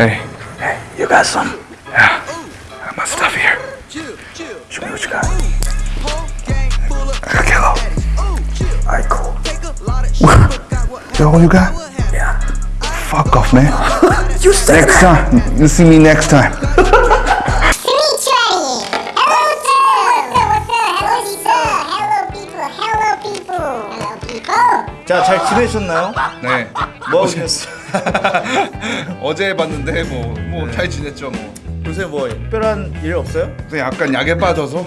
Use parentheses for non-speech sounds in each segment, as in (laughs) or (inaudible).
Hey, hey, you got some? Yeah, I got my stuff here. Show me what you got. I got kilo. Alright, cool. That all you got? Yeah. Fuck off, man. you said Next time. You see me next time. Hello, hello people, hello people, hello people. 자, 잘 지내셨나요? 네. 뭐 하고 지냈어요? 어제 봤는데 뭐 뭐 잘 지냈죠 뭐. 요새 뭐 특별한 일 없어요? 근데 약간 약에 빠져서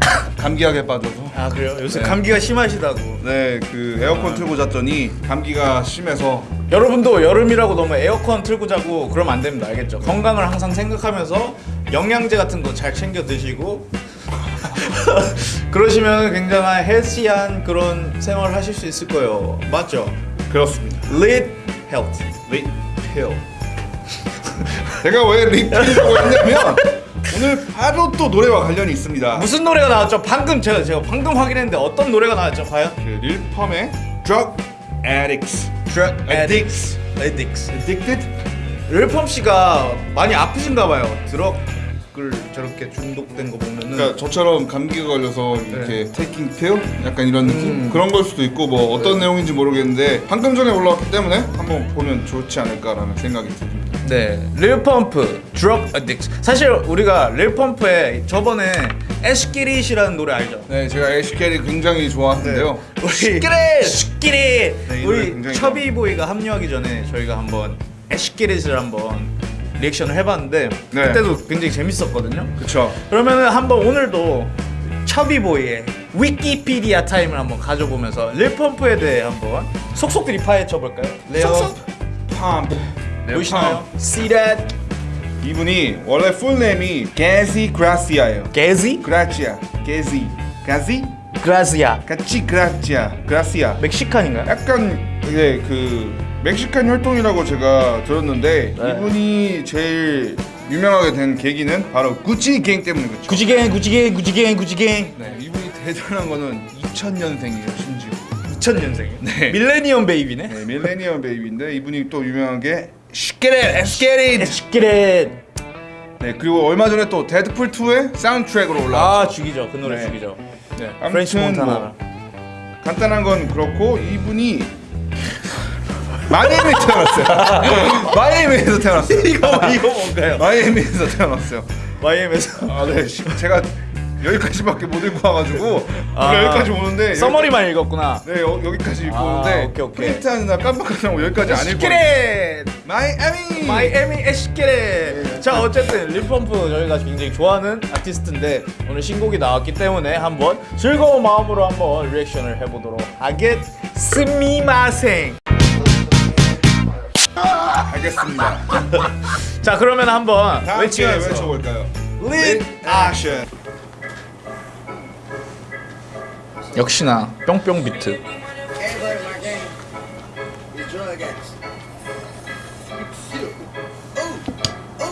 (coughs) 감기약에 빠져서. 아 그래요? 요새 네. 감기가 심하시다고 네, 그 에어컨 틀고 잤더니 감기가 심해서 여러분도 여름이라고 너무 에어컨 틀고 자고 그러면 안 됩니다 알겠죠? 건강을 항상 생각하면서 영양제 같은 거 잘 챙겨 드시고 (laughs) 그러시면 굉장한 헬시한 그런 생활을 하실 수 있을 거예요 맞죠? 그렇습니다. Lead Health 리필. 제가 왜 리필이라고 했냐면 오늘 바로 또 노래와 관련이 있습니다. 무슨 노래가 나왔죠? 방금 제가 제가 방금 확인했는데 어떤 노래가 나왔죠? 과연? 그 Lil Pump의 Drug Addicts. Drug Addicts. Addicts Addicted? Lil Pump 씨가 많이 아프신가 봐요 drug을 저렇게 중독된 거 보면은 그러니까 저처럼 감기가 걸려서 이렇게 taking pill 약간 이런 느낌 그런 걸 수도 있고 뭐 어떤 내용인지 모르겠는데 방금 전에 올라왔기 때문에 한번 보면 좋지 않을까라는 생각이 듭니다. 네, Lil Pump, Drug Addicts. 사실 우리가 Lil Pump에 저번에 Esskeetit이라는 노래 알죠? 네, 제가 Esskeetit 굉장히 좋아하는데요. 우리 네, 이 노래 우리 굉장히 Chubby Boy가 합류하기 전에 저희가 한번 Esskeetit을 한번 리액션을 해봤는데 네. 그때도 굉장히 재밌었거든요. 그쵸. 그러면은 한번 오늘도 Chubby Boy의 위키피디아 타임을 한번 가져보면서 Lil Pump에 대해 한번 속속들이 파헤쳐 볼까요? Lil Pump. 보이시나요? See that? 이분이 원래 풀네임이 게지 그라시아예요. 게지? 그라치아. 게지. 가지? 그라시아. 같이 그라치아. 그라시아. 멕시칸인가요? 약간 이제 그 멕시칸 혈통이라고 제가 들었는데 네. 이분이 제일 유명하게 된 계기는 바로 구찌 갱 때문에 그렇죠. 구지갱 구지갱 구지갱 구지갱 네, 이분이 대단한 거는 2000년생이에요, 심지어. 2000년생 네. 밀레니엄 베이비네 네, 밀레니엄 베이비인데 이분이 또 유명한 게 Get it. 에스키렛 네, 그리고 얼마 전에 또 데드풀 2의 사운드트랙으로 올라. 아 죽이죠 그 노래 네. 죽이죠 네 French Montana 뭐 간단한 건 그렇고 이분이 마이애미에 태어났어요. 마이애미에서 태어났어요. (laughs) (laughs) 이거 이거 뭔가요? 마이애미에서 태어났어요. 마이애미에서 아, 네. 시- 제가 여기까지밖에 못 읽고 와가지고 아, 여기까지 오는데 summary만 읽었구나 여기, 네, 여, 여기까지 읽고 아, 오는데 오케이, 오케이. 프린트하는 날 깜빡하고 여기까지 안 읽고 Esskeetit 마이애미! 마이애미 Esskeetit 자 어쨌든 Lil Pump 저희가 굉장히 좋아하는 아티스트인데 오늘 신곡이 나왔기 때문에 한번 즐거운 마음으로 한번 리액션을 해보도록 하겠습니마생. 알겠습니다. 자 그러면 한번 외치면서. 외쳐볼까요? lit 액션. 역시나 뿅뿅 비트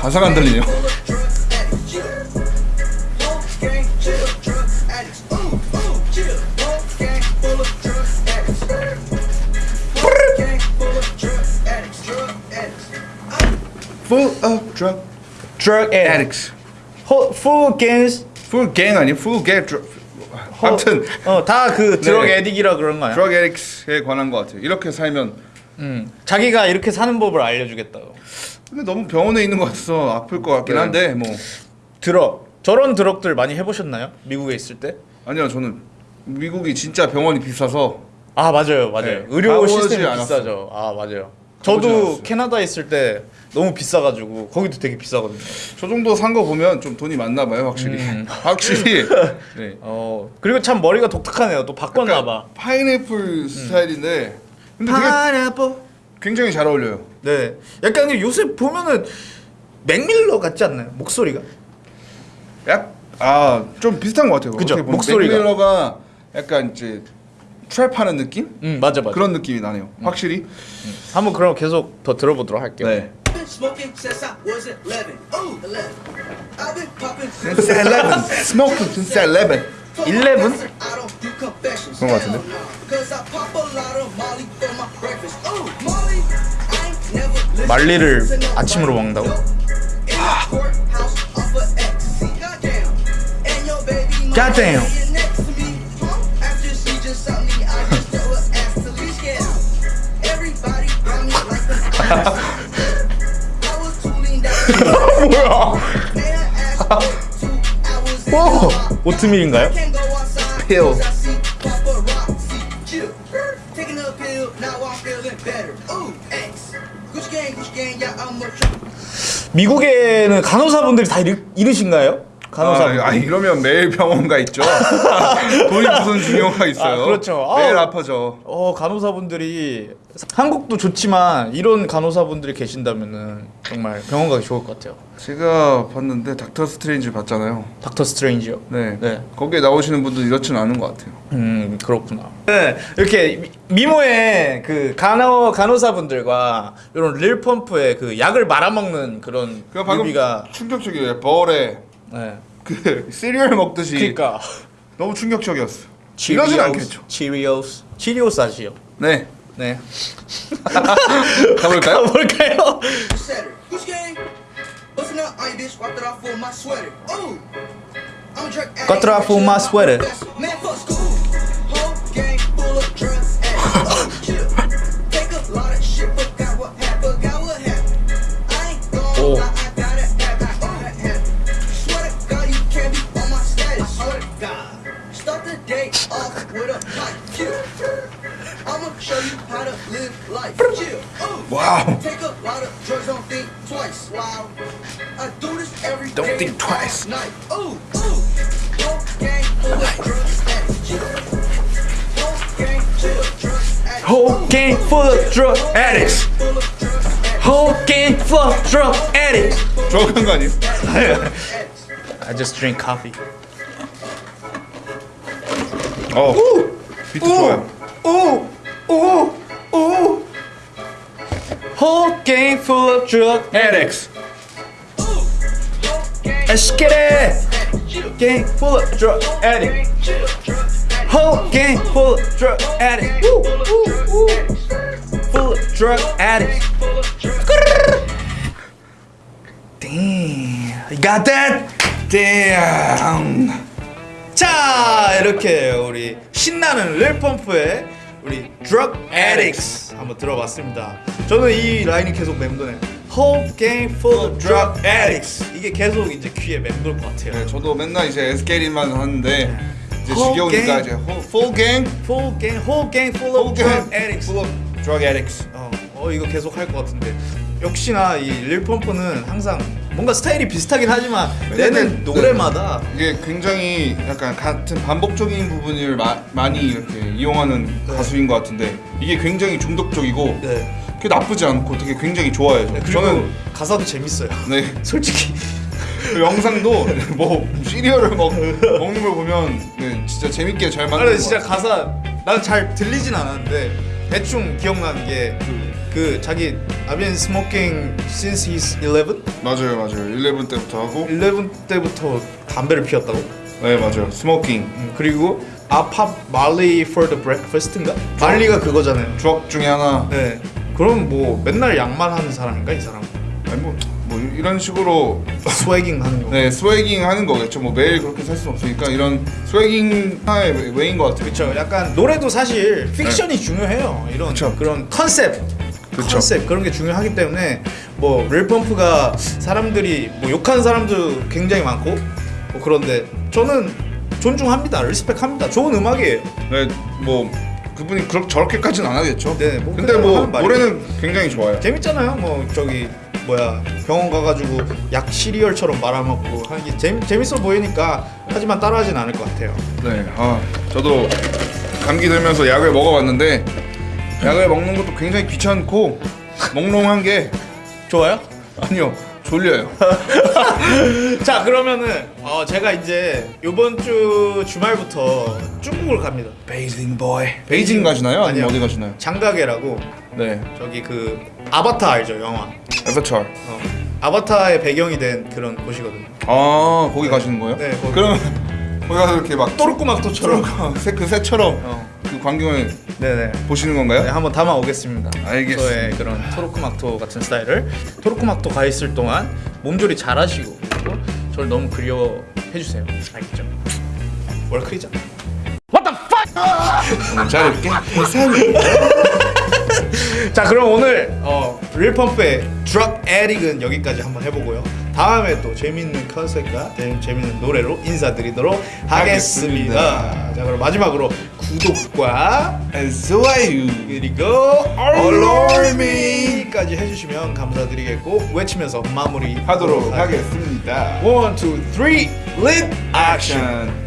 가사가 안 들리네요. Full of drug. Drug addicts. Gang full of drug addicts. Whole gang full of drug addicts. Drug addicts. Full of drug drug addicts. full gangs Full gang 아니 full gang drug. 아무튼 어다 그 드럭 네. 에딕이라 그런 거야 drug addicts에 관한 것 같아요. 이렇게 살면 음. 자기가 이렇게 사는 법을 알려주겠다고. 근데 너무 병원에 있는 것 같아서 아플 것 같긴 네. 한데 뭐. 드럭. 저런 드럭들 많이 해보셨나요? 미국에 있을 때? 아니요 저는 미국이 진짜 병원이 비싸서. 아 맞아요 맞아요. 네, 의료 시스템이 않았어요. 비싸죠. 아 맞아요. 저도 않았어요. 캐나다에 있을 때 너무 비싸가지고 거기도 되게 비싸거든요. 저 정도 산 거 보면 좀 돈이 많나 봐요 확실히. 음. (laughs) 확실히. (laughs) 네. 어 그리고 참 머리가 독특하네요. 또 바꿨나 봐. 파인애플 스타일인데 근데 파인애플 굉장히 잘 어울려요. 네. 약간 요새 보면은 맥밀러 같지 않나요? 목소리가. 약아좀 비슷한 것 같아요. 그죠, 목소리가. 맥밀러가 약간 이제 트랩하는 느낌? 음 맞아 맞아. 그런 느낌이 나네요. 확실히. 한번 그럼 계속 더 들어보도록 할게요. 네. Smoking since I was 11. Ooh, 11. I've been popping since Since 11. Smoking since 11. 11? 그런 것 같은데? 말리를. 아침으로 먹는다고? Tooling down. 뭐야? 오. 오트밀인가요? Pill. 'cause I see paparazzi. Chill. Taking a pill, now I'm feeling better. Ooh, X. Gucci gang, Gucci gang, yeah, I'm a trip. 미국에는 간호사분들이 다 이르, 이르신가요? 간호사분들. 아, 아 이러면 매일 병원 가 있죠. (laughs) 돈이 무슨 중요가 있어요. 아, 그렇죠. 매일 아우. 아파져. 어 간호사분들이 한국도 좋지만 이런 간호사분들이 계신다면은 정말 병원 가기 좋을 것 같아요. 제가 봤는데 닥터 스트레인지 봤잖아요. 닥터 스트레인지요. 네. 네. 거기에 나오시는 분들 이렇지는 않은 것 같아요. 음 그렇구나. 네 이렇게 미- 미모의 그 간호 간호사분들과 이런 Lil Pump의 그 약을 말아먹는 그런 그 방금 뮤비가 충격적이에요. 벌에 네. 그 시리얼 먹듯이 그러니까 너무 충격적이었어. 이러진 않겠죠. 치리오스 치리오스 아시죠? 네. 네. 가볼까요? 가볼까요? On. Got off for my sweater. Man, fuck school. Whole gang full of drug I do this every Don't day, think twice. all Night. Ooh, ooh. Whole gang full of drug addicts. Chill. Whole gang full of drug addicts. Whole gang full of drug addicts. Full of drug addicts. Whole gang full of drug addicts. 정확한 거 아니에요? addicts. I just drink coffee. 어. 비트 좋아요. Ooh, ooh, ooh. Whole gang full of drug addicts. Let's get it. Gang full of drug addicts. Whole gang full of drug addicts. Woo, woo, woo. Full of drug addicts. Damn, you got that? Damn. 자 이렇게 우리 신나는 릴펌프의 우리 Drug Addicts 한번 들어봤습니다. 저는 이 라인이 계속 맴도네요. Whole gang full of drug addicts. 이게 계속 이제 귀에 맴돌 것 같아요. 네, 저도 맨날 이제 에스케리만 하는데 이제 Whole 지겨우니까. 이제 호- full gang, Full gang, whole gang full of drug addicts. full of drug addicts. 어, 어 이거 계속 할 것 같은데 역시나 이 릴펌프는 항상 뭔가 스타일이 비슷하긴 하지만 내는 네. 노래마다 이게 굉장히 약간 같은 반복적인 부분을 마, 많이 이렇게 이용하는 가수인 것 같은데 이게 굉장히 중독적이고 네. 그게 나쁘지 않고 되게 굉장히 좋아요. 그리고 저는 가사도 재밌어요. (laughs) 네 (laughs) 솔직히 그 영상도 (laughs) 뭐 시리얼을 먹, 먹는 걸 보면 네, 진짜 재밌게 잘 만든 것 진짜. 가사 난 잘 들리진 않았는데 대충 기억나는 게 그 자기 I've been smoking since he's 11? 맞아요 맞아요 11 때부터 하고 11 때부터 담배를 피웠다고? 네 맞아요 smoking 음, 그리고 I pop Molly for the breakfast인가? Molly가 그거잖아요. 주업 중에 하나 네. 그럼 뭐 맨날 약만 하는 사람인가 이 사람? 아니 뭐, 뭐 이런 식으로 swagging 하는 거. 네 swagging 하는 거겠죠 뭐 매일 그렇게 살 수는 없으니까 이런 swagging 하나의 way인 것 같아요 그렇죠. 약간 노래도 사실 픽션이 중요해요. 이런 그쵸. 그런 컨셉, 그쵸. 컨셉 그런 게 중요하기 때문에 뭐 Lil Pump가 사람들이 뭐 욕하는 사람도 굉장히 많고 뭐 그런데 저는 존중합니다. respect합니다. 좋은 음악이에요. 네 뭐 그분이 그렇게 저렇게까지는 안 하겠죠 네, 뭐 근데 뭐. 노래는 굉장히 좋아요 재밌잖아요. 뭐 저기 뭐야 병원 가가지고 약 시리얼처럼 말아먹고 하는 게 재미, 재밌어 보이니까 하지만 따라하진 않을 것 같아요. 네, 아 저도 감기 들면서 약을 먹어봤는데 약을 먹는 것도 굉장히 귀찮고 몽롱한 게 좋아요? 아니요 졸려요. (laughs) 자 그러면은 어, 제가 이제 이번 주 주말부터 중국을 갑니다. 베이징 보이. 베이징 가시나요? 아니면. 어디 가시나요? 장가게라고 네. 저기 그 아바타 알죠 영화. 에버처. 어, 아바타의 배경이 된 그런 곳이거든요. 아 거기 가시는 거예요? 네, 거기. 그러면 거기 가서 이렇게 막 또르꾸막토처럼. 새, 그 새처럼 어. 그 광경을 네네. 보시는 건가요? 네, 한번 담아 오겠습니다. 알겠습니다. 저의 그런 토르크막토 같은 스타일을 토르크막토 가 있을 동안 몸조리 잘하시고 저를 너무 그리워해 주세요. 알겠죠? 월클이잖아. 잘할게. (laughs) 자 그럼 오늘 어, Lil Pump의 Drug Addicts는 여기까지 한번 해보고요 다음에 또 재밌는 컨셉과 재- 재밌는 노래로 인사드리도록 하겠습니다 자 그럼 마지막으로 구독과 좋아요. 그리고 알람이까지 해주시면 감사드리겠고 외치면서 마무리 하도록 하겠습니다. one, two, three, 릿! 액션.